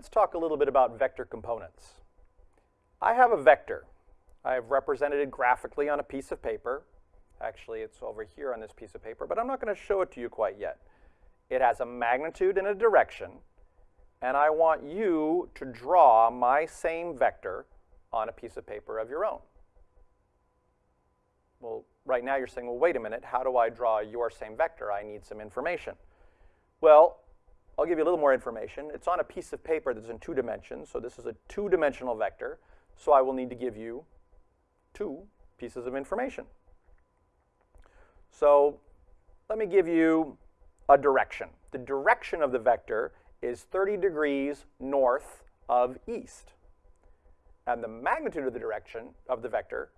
let's talk a little bit about vector components. I have a vector. I've represented it graphically on a piece of paper. Actually, it's over here on this piece of paper, but I'm not going to show it to you quite yet. It has a magnitude and a direction, and I want you to draw my same vector on a piece of paper of your own. Well, right now you're saying, well, wait a minute, how do I draw your same vector? I need some information. Well, I'll give you a little more information. It's on a piece of paper that's in two dimensions, so this is a two-dimensional vector, so I will need to give you two pieces of information. So let me give you a direction. The direction of the vector is 30 degrees north of east. And the magnitude of the direction of the vector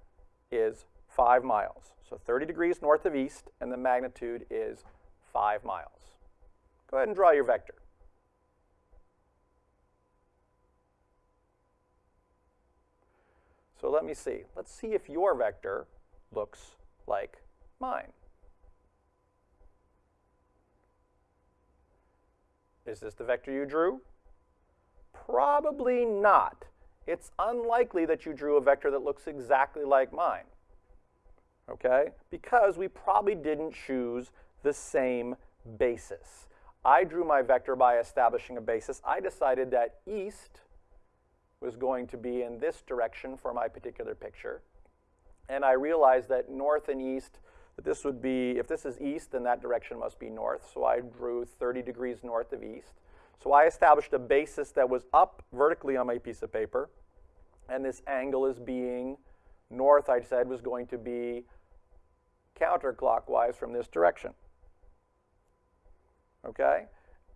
is 5 miles. So 30 degrees north of east, and the magnitude is 5 miles. Go ahead and draw your vector. So let me see. Let's see if your vector looks like mine. Is this the vector you drew? Probably not. It's unlikely that you drew a vector that looks exactly like mine, okay? Because we probably didn't choose the same basis. I drew my vector by establishing a basis. I decided that east was going to be in this direction for my particular picture. And I realized that north and east that this would be, if this is east, then that direction must be north. So I drew 30 degrees north of east. So I established a basis that was up vertically on my piece of paper. And this angle is being north, I said, was going to be counterclockwise from this direction. Okay?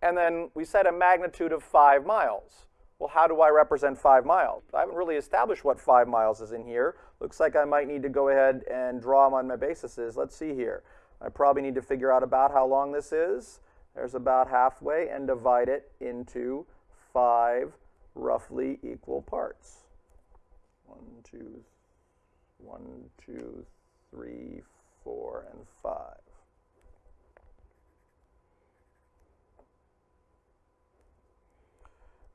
And then we set a magnitude of 5 miles. Well, how do I represent five miles? I haven't really established what five miles is in here. Looks like I might need to go ahead and draw them on my bases. Let's see here. I probably need to figure out about how long this is. There's about halfway and divide it into five roughly equal parts. One, two, one, two, three, four, and five.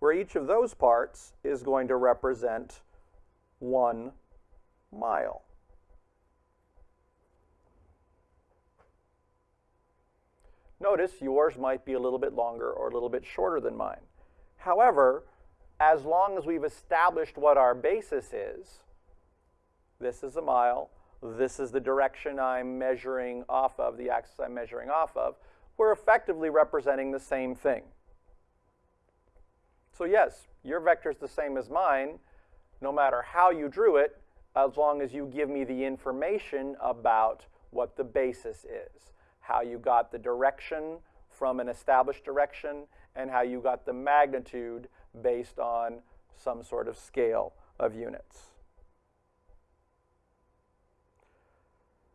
Where each of those parts is going to represent one mile. Notice yours might be a little bit longer or a little bit shorter than mine. However, as long as we've established what our basis is, this is a mile, this is the direction I'm measuring off of, the axis I'm measuring off of, we're effectively representing the same thing. So yes, your vector is the same as mine, no matter how you drew it, as long as you give me the information about what the basis is, how you got the direction from an established direction, and how you got the magnitude based on some sort of scale of units.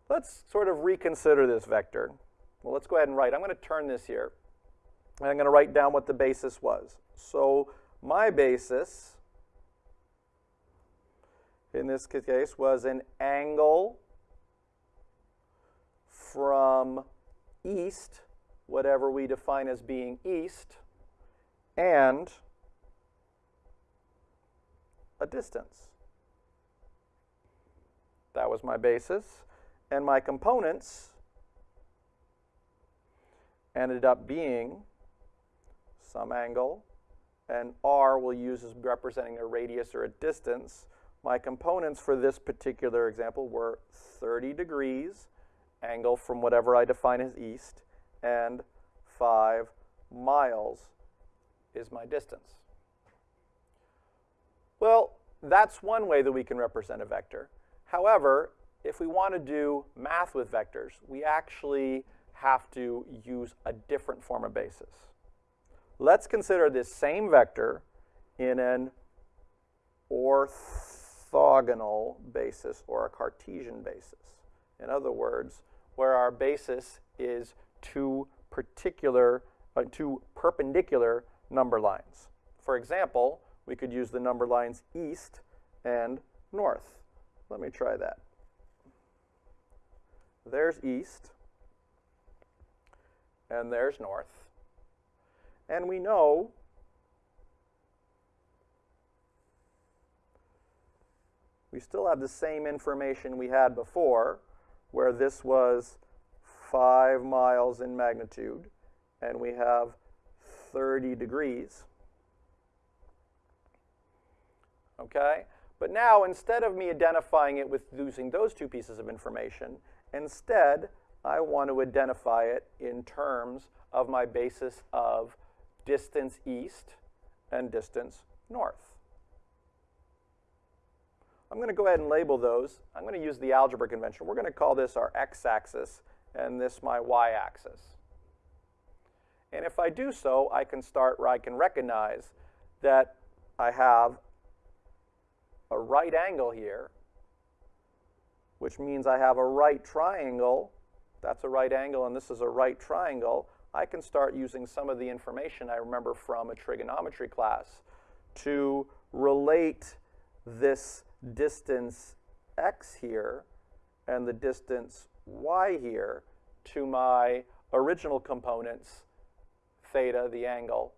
Let's sort of reconsider this vector. Well, let's go ahead and write. I'm going to turn this here. And I'm going to write down what the basis was. So my basis, in this case, was an angle from east, whatever we define as being east, and a distance. That was my basis. And my components ended up being some angle, and r we'll use as representing a radius or a distance. My components for this particular example were 30 degrees, angle from whatever I define as east, and 5 miles is my distance. Well, that's one way that we can represent a vector. However, if we want to do math with vectors, we actually have to use a different form of basis. Let's consider this same vector in an orthogonal basis or a Cartesian basis. In other words, where our basis is two particular, uh, two perpendicular number lines. For example, we could use the number lines east and north. Let me try that. There's east, and there's north. And we know we still have the same information we had before, where this was 5 miles in magnitude, and we have 30 degrees. Okay? But now, instead of me identifying it with using those two pieces of information, instead, I want to identify it in terms of my basis of distance east and distance north. I'm going to go ahead and label those. I'm going to use the algebra convention. We're going to call this our x-axis and this my y-axis. And if I do so, I can start where I can recognize that I have a right angle here, which means I have a right triangle. That's a right angle, and this is a right triangle. I can start using some of the information I remember from a trigonometry class to relate this distance x here and the distance y here to my original components, theta, the angle,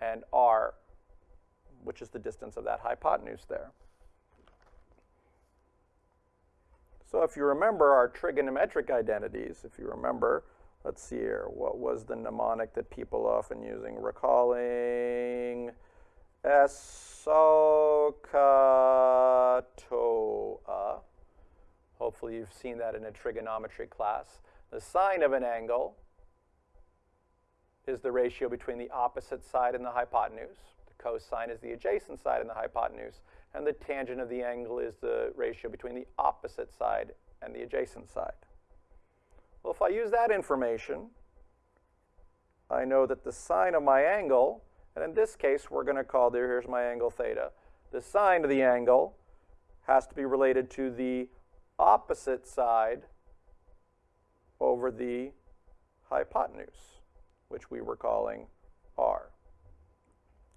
and r, which is the distance of that hypotenuse there. So if you remember our trigonometric identities, if you remember, let's see here, what was the mnemonic that people often using? Recalling SOHCAHTOA. Hopefully you've seen that in a trigonometry class. The sine of an angle is the ratio between the opposite side and the hypotenuse. The cosine is the adjacent side and the hypotenuse. And the tangent of the angle is the ratio between the opposite side and the adjacent side. Well, if I use that information, I know that the sine of my angle, and in this case, we're going to call, there, here's my angle theta. The sine of the angle has to be related to the opposite side over the hypotenuse, which we were calling r.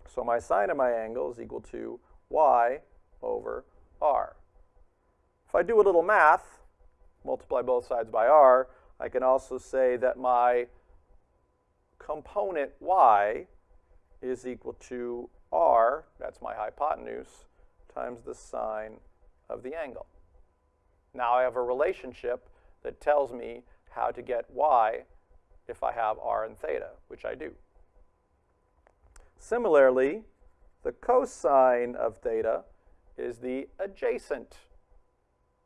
So my sine of my angle is equal to y over r. If I do a little math, multiply both sides by r, I can also say that my component y is equal to r, that's my hypotenuse, times the sine of the angle. Now I have a relationship that tells me how to get y if I have r and theta, which I do. Similarly, the cosine of theta is the adjacent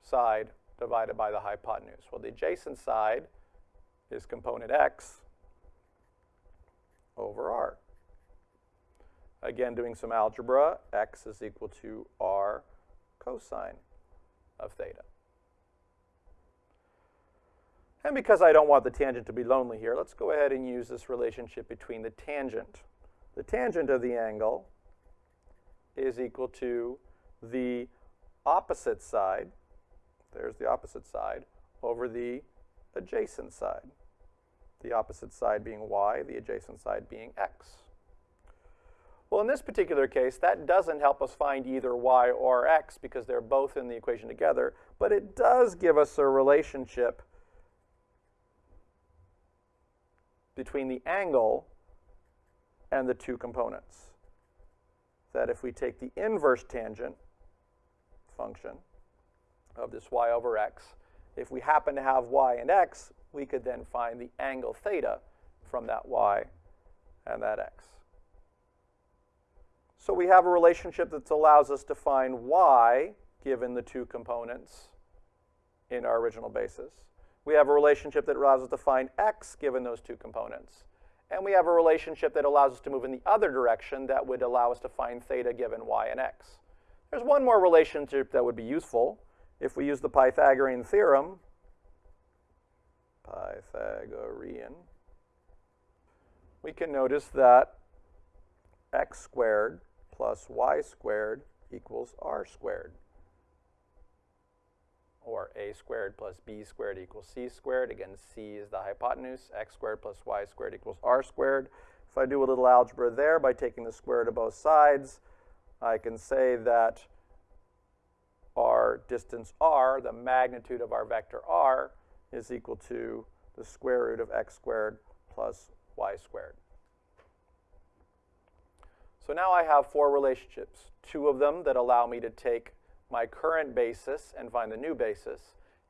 side divided by the hypotenuse. Well, the adjacent side is component x over r. Again, doing some algebra, x is equal to r cosine of theta. And because I don't want the tangent to be lonely here, let's go ahead and use this relationship between the tangent. The tangent of the angle is equal to the opposite side, there's the opposite side, over the adjacent side. The opposite side being y, the adjacent side being x. Well, in this particular case, that doesn't help us find either y or x because they're both in the equation together, but it does give us a relationship between the angle and the two components. That if we take the inverse tangent function of this y over x, if we happen to have y and x, we could then find the angle theta from that y and that x. So we have a relationship that allows us to find y given the two components in our original basis. We have a relationship that allows us to find x given those two components. And we have a relationship that allows us to move in the other direction that would allow us to find theta given y and x. There's one more relationship that would be useful if we use the Pythagorean theorem. Pythagorean. We can notice that x squared plus y squared equals r squared or a squared plus b squared equals c squared. Again, c is the hypotenuse. x squared plus y squared equals r squared. If I do a little algebra there by taking the square root of both sides, I can say that our distance r, the magnitude of our vector r, is equal to the square root of x squared plus y squared. So now I have four relationships, two of them that allow me to take my current basis and find the new basis,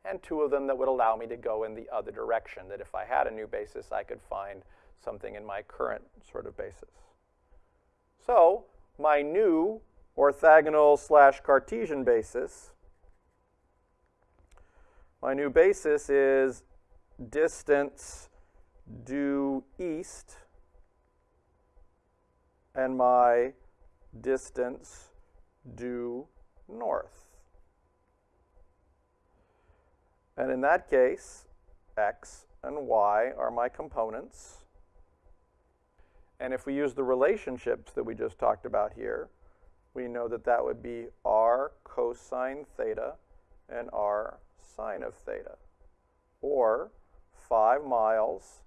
and two of them that would allow me to go in the other direction, that if I had a new basis, I could find something in my current sort of basis. So my new orthogonal slash Cartesian basis, my new basis is distance due east and my distance due north. And in that case, x and y are my components. And if we use the relationships that we just talked about here, we know that that would be r cosine theta and r sine of theta, or 5 miles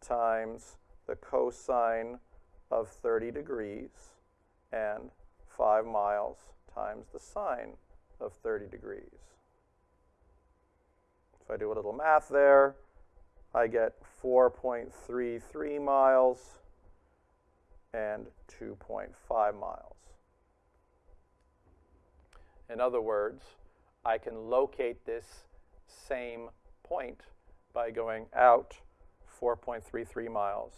times the cosine of 30 degrees and 5 miles times the sine of 30 degrees. If I do a little math there, I get 4.33 miles and 2.5 miles. In other words, I can locate this same point by going out 4.33 miles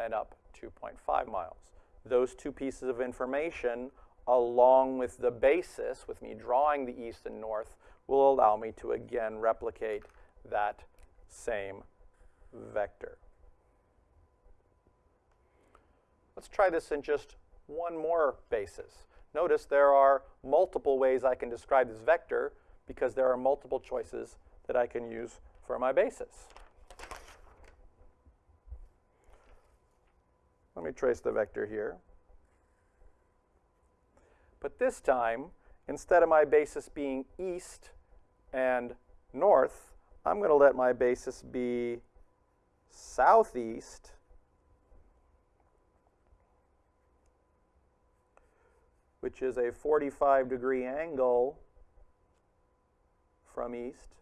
and up 2.5 miles. Those two pieces of information, along with the basis, with me drawing the east and north, will allow me to again replicate that same vector. Let's try this in just one more basis. Notice there are multiple ways I can describe this vector because there are multiple choices that I can use for my basis. Let me trace the vector here. But this time, instead of my basis being east and north, I'm going to let my basis be southeast which is a 45 degree angle from east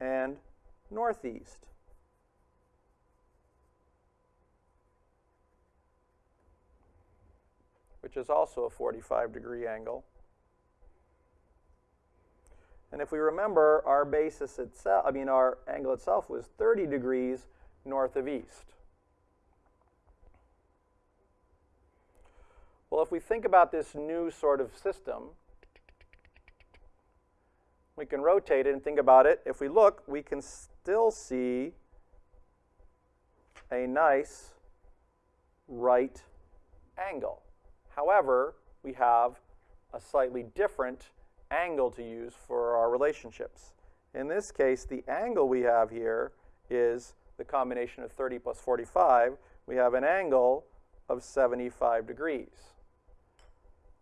and northeast. which is also a 45 degree angle. And if we remember, our basis itself, I mean, our angle itself was 30 degrees north of east. Well, if we think about this new sort of system, we can rotate it and think about it. If we look, we can still see a nice right angle. However, we have a slightly different angle to use for our relationships. In this case, the angle we have here is the combination of 30 plus 45. We have an angle of 75 degrees.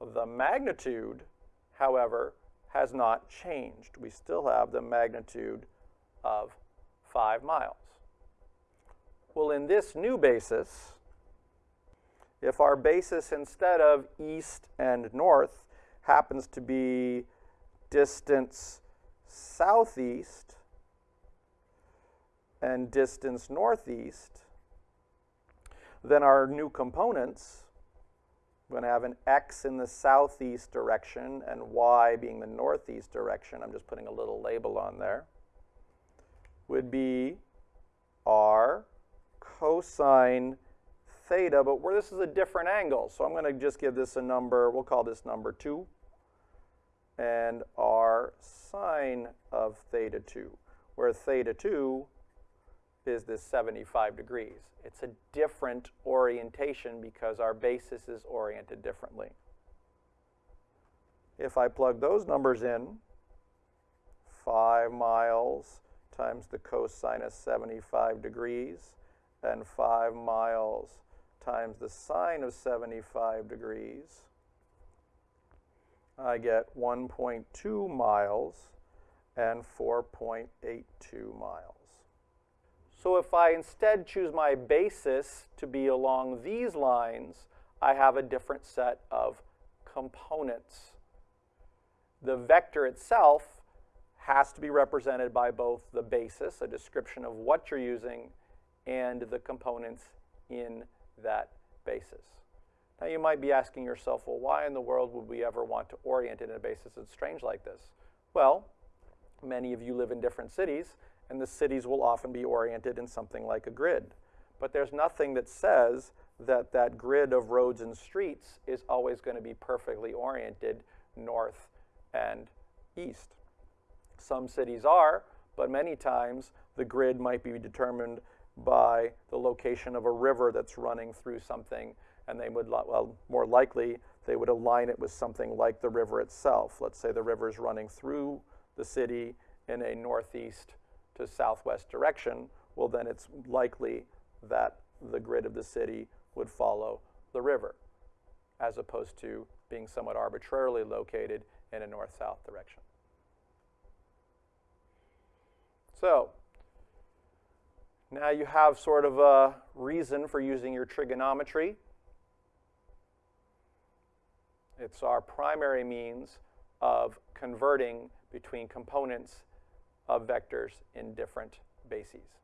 The magnitude, however, has not changed. We still have the magnitude of 5 miles. Well, in this new basis, if our basis instead of east and north happens to be distance southeast and distance northeast, then our new components we're going to have an x in the southeast direction and y being the northeast direction. I'm just putting a little label on there. Would be r cosine theta, but where this is a different angle. So I'm going to just give this a number, we'll call this number 2, and r sine of theta 2, where theta 2 is this 75 degrees. It's a different orientation because our basis is oriented differently. If I plug those numbers in, 5 miles times the cosine of 75 degrees, and 5 miles times the sine of 75 degrees, I get 1.2 miles and 4.82 miles. So if I instead choose my basis to be along these lines, I have a different set of components. The vector itself has to be represented by both the basis, a description of what you're using, and the components in that basis. Now you might be asking yourself, well, why in the world would we ever want to orient it in a basis that's strange like this? Well, many of you live in different cities, and the cities will often be oriented in something like a grid. But there's nothing that says that that grid of roads and streets is always going to be perfectly oriented north and east. Some cities are, but many times the grid might be determined by the location of a river that's running through something, and they would, well, more likely, they would align it with something like the river itself. Let's say the river is running through the city in a northeast to southwest direction, well, then it's likely that the grid of the city would follow the river, as opposed to being somewhat arbitrarily located in a north-south direction. So, now you have sort of a reason for using your trigonometry. It's our primary means of converting between components of vectors in different bases.